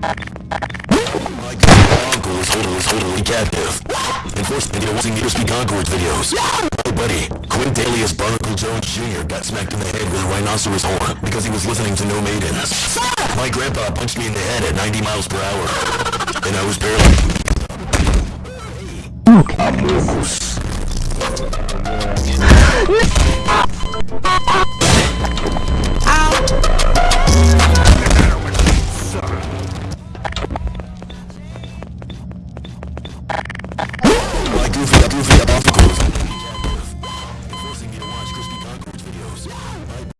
My uncle is totally, totally captive. Enforced video using USB concords videos. Oh, buddy, Quint Daly Barnacle Jones Jr. got smacked in the head with a rhinoceros horn because he was listening to No Maidens. My grandpa punched me in the head at 90 miles per hour, and I was barely... Moose. Like goofy, goofy, above the groove.